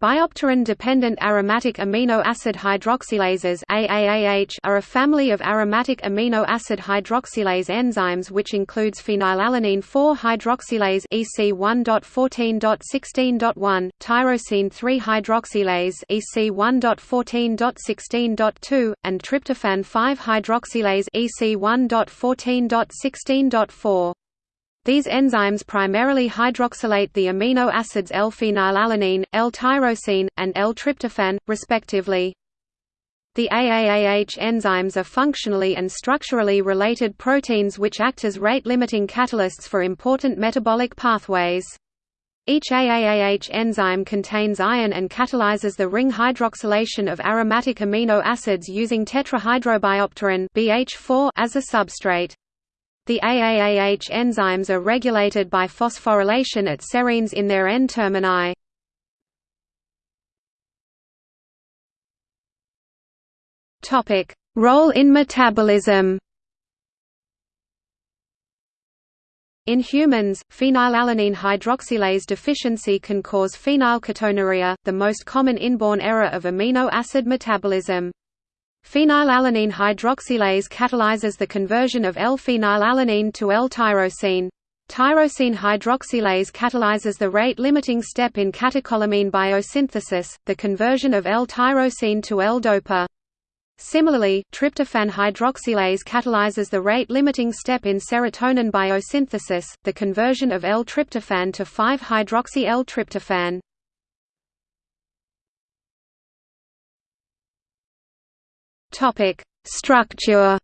Biopterin-dependent aromatic amino acid hydroxylases are a family of aromatic amino acid hydroxylase enzymes which includes phenylalanine 4-hydroxylase EC1.14.16.1, tyrosine 3-hydroxylase EC1.14.16.2, and tryptophan 5-hydroxylase EC1.14.16.4. These enzymes primarily hydroxylate the amino acids L-phenylalanine, L-tyrosine, and L-tryptophan, respectively. The AAAH enzymes are functionally and structurally related proteins which act as rate-limiting catalysts for important metabolic pathways. Each AAAH enzyme contains iron and catalyzes the ring hydroxylation of aromatic amino acids using tetrahydrobiopterin BH4 as a substrate. The AAAH enzymes are regulated by phosphorylation at serines in their N-termini. Role in metabolism In humans, phenylalanine hydroxylase deficiency can cause phenylketonuria, the most common inborn error of amino acid metabolism. Phenylalanine hydroxylase catalyzes the conversion of L-phenylalanine to L-tyrosine. Tyrosine hydroxylase catalyzes the rate-limiting step in catecholamine biosynthesis, the conversion of L-tyrosine to L-dopa. Similarly, tryptophan hydroxylase catalyzes the rate-limiting step in serotonin biosynthesis, the conversion of L-tryptophan to 5-hydroxy-L-tryptophan. Topic: Structure.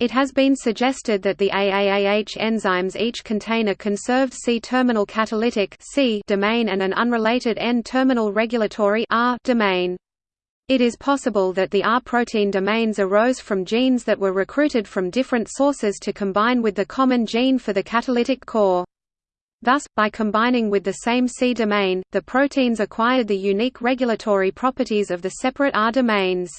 It has been suggested that the AAAH enzymes each contain a conserved C-terminal catalytic C domain and an unrelated N-terminal regulatory R domain. It is possible that the R protein domains arose from genes that were recruited from different sources to combine with the common gene for the catalytic core. Thus, by combining with the same C domain, the proteins acquired the unique regulatory properties of the separate R domains.